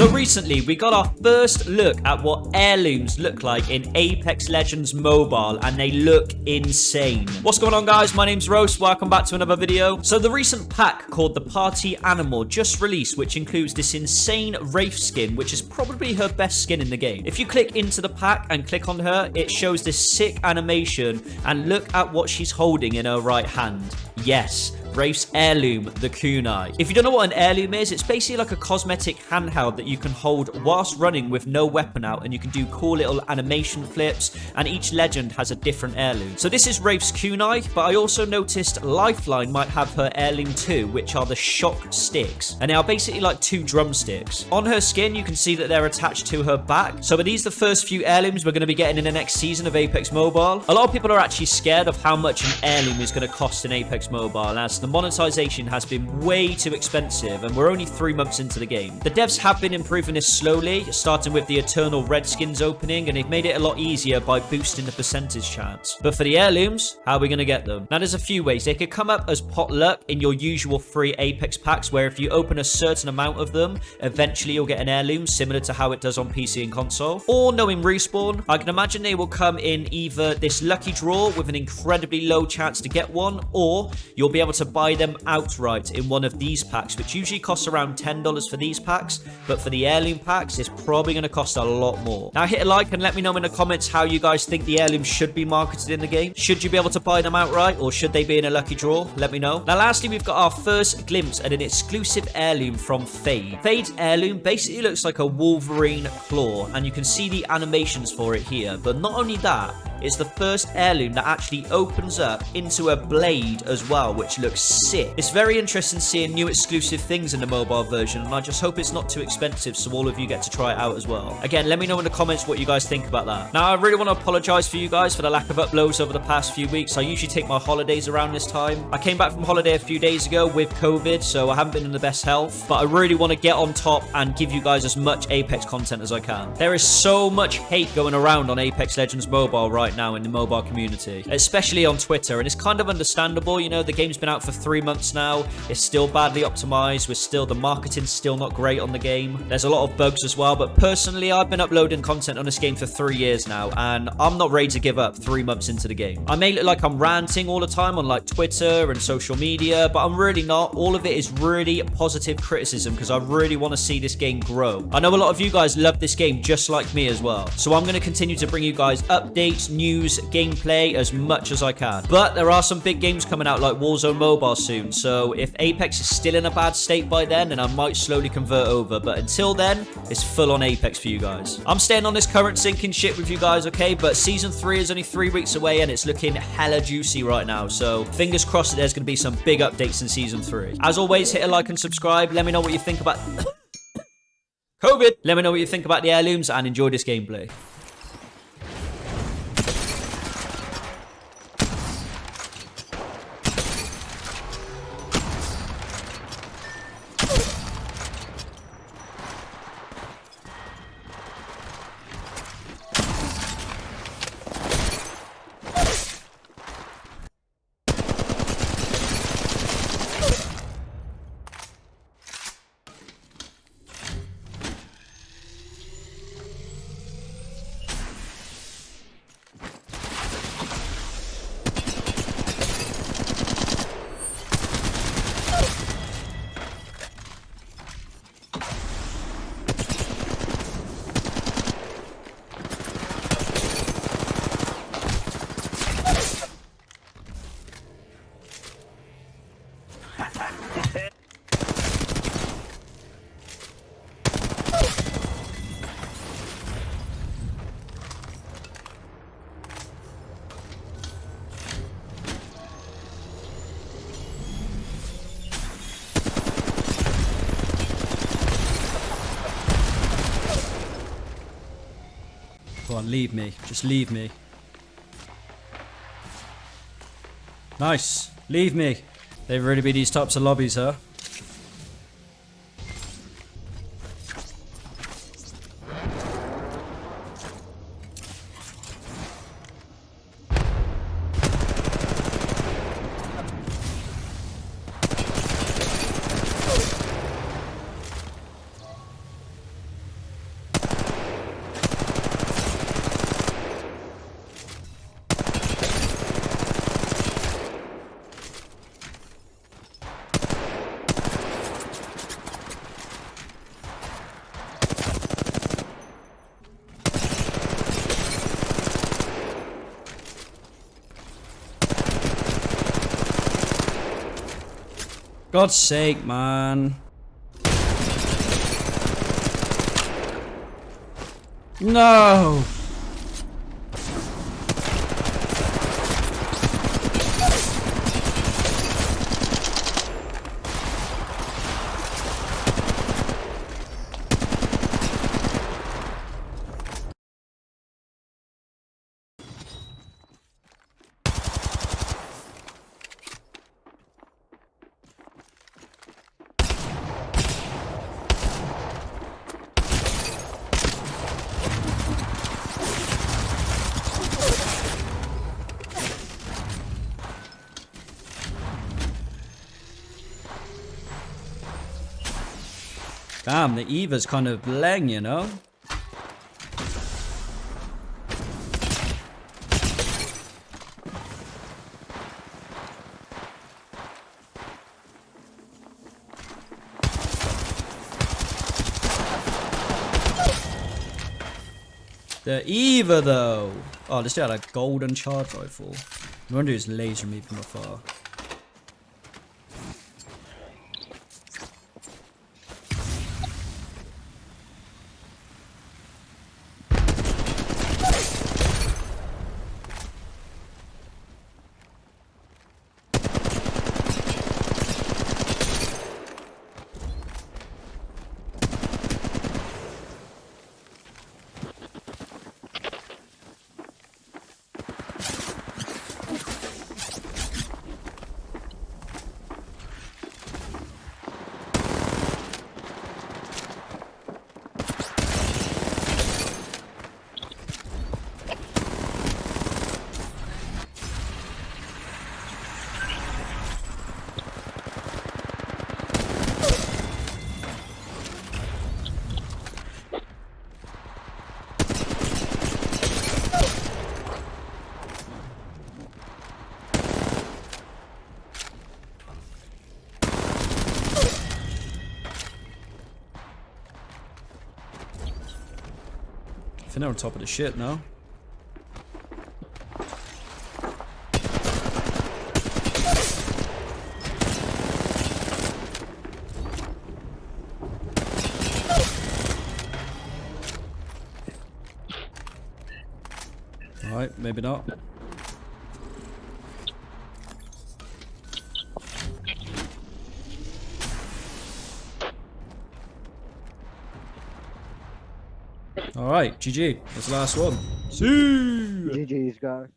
So recently, we got our first look at what heirlooms look like in Apex Legends Mobile, and they look insane. What's going on, guys? My name's Roast. Welcome back to another video. So the recent pack called the Party Animal just released, which includes this insane Wraith skin, which is probably her best skin in the game. If you click into the pack and click on her, it shows this sick animation, and look at what she's holding in her right hand. Yes, Wraith's Heirloom, the Kunai. If you don't know what an heirloom is, it's basically like a cosmetic handheld that you can hold whilst running with no weapon out, and you can do cool little animation flips, and each legend has a different heirloom. So this is Wraith's Kunai, but I also noticed Lifeline might have her heirloom too, which are the shock sticks, and they are basically like two drumsticks. On her skin, you can see that they're attached to her back. So are these the first few heirlooms we're going to be getting in the next season of Apex Mobile? A lot of people are actually scared of how much an heirloom is going to cost in Apex Mobile, as the monetization has been way too expensive and we're only three months into the game. The devs have been improving this slowly, starting with the Eternal Redskins opening, and they've made it a lot easier by boosting the percentage chance. But for the heirlooms, how are we going to get them? Now, there's a few ways. They could come up as pot luck in your usual free Apex packs, where if you open a certain amount of them, eventually you'll get an heirloom, similar to how it does on PC and console. Or knowing Respawn, I can imagine they will come in either this lucky draw with an incredibly low chance to get one, or you'll be able to buy them outright in one of these packs, which usually costs around $10 for these packs, but for the heirloom packs, it's probably going to cost a lot more. Now, hit a like and let me know in the comments how you guys think the heirlooms should be marketed in the game. Should you be able to buy them outright, or should they be in a lucky draw? Let me know. Now, lastly, we've got our first glimpse at an exclusive heirloom from Fade. Fade's heirloom basically looks like a Wolverine claw, and you can see the animations for it here. But not only that, it's the first heirloom that actually opens up into a blade as well, which looks sick. It's very interesting seeing new exclusive things in the mobile version, and I just hope it's not too expensive so all of you get to try it out as well. Again, let me know in the comments what you guys think about that. Now, I really want to apologize for you guys for the lack of uploads over the past few weeks. I usually take my holidays around this time. I came back from holiday a few days ago with COVID, so I haven't been in the best health, but I really want to get on top and give you guys as much Apex content as I can. There is so much hate going around on Apex Legends Mobile right now in the mobile community, especially on Twitter, and it's kind of understandable. You know, the game's been out for three months now. It's still badly optimized. We're still, the marketing's still not great on the game. There's a lot of bugs as well, but personally, I've been uploading content on this game for three years now, and I'm not ready to give up three months into the game. I may look like I'm ranting all the time on like Twitter and social media, but I'm really not. All of it is really positive criticism because I really want to see this game grow. I know a lot of you guys love this game just like me as well. So I'm going to continue to bring you guys updates, news, gameplay as much as I can. But there are some big games coming out like Warzone Mobile soon. So if Apex is still in a bad state by then, then I might slowly convert over. But until then, it's full on Apex for you guys. I'm staying on this current sinking ship with you guys, okay? But Season 3 is only three weeks away and it's looking hella juicy right now. So fingers crossed that there's going to be some big updates in Season 3. As always, hit a like and subscribe. Let me know what you think about... COVID! Let me know what you think about the heirlooms and enjoy this gameplay. Go on, leave me. Just leave me. Nice. Leave me. They've really be these types of lobbies, huh? God's sake, man. No! Damn, the Eva's kind of blang, you know? The Eva, though. Oh, this guy had a golden charge rifle. I wonder who's laser me from afar. They're on top of the shit now. Alright, maybe not. Alright, GG. That's the last one. See! GG's, guys.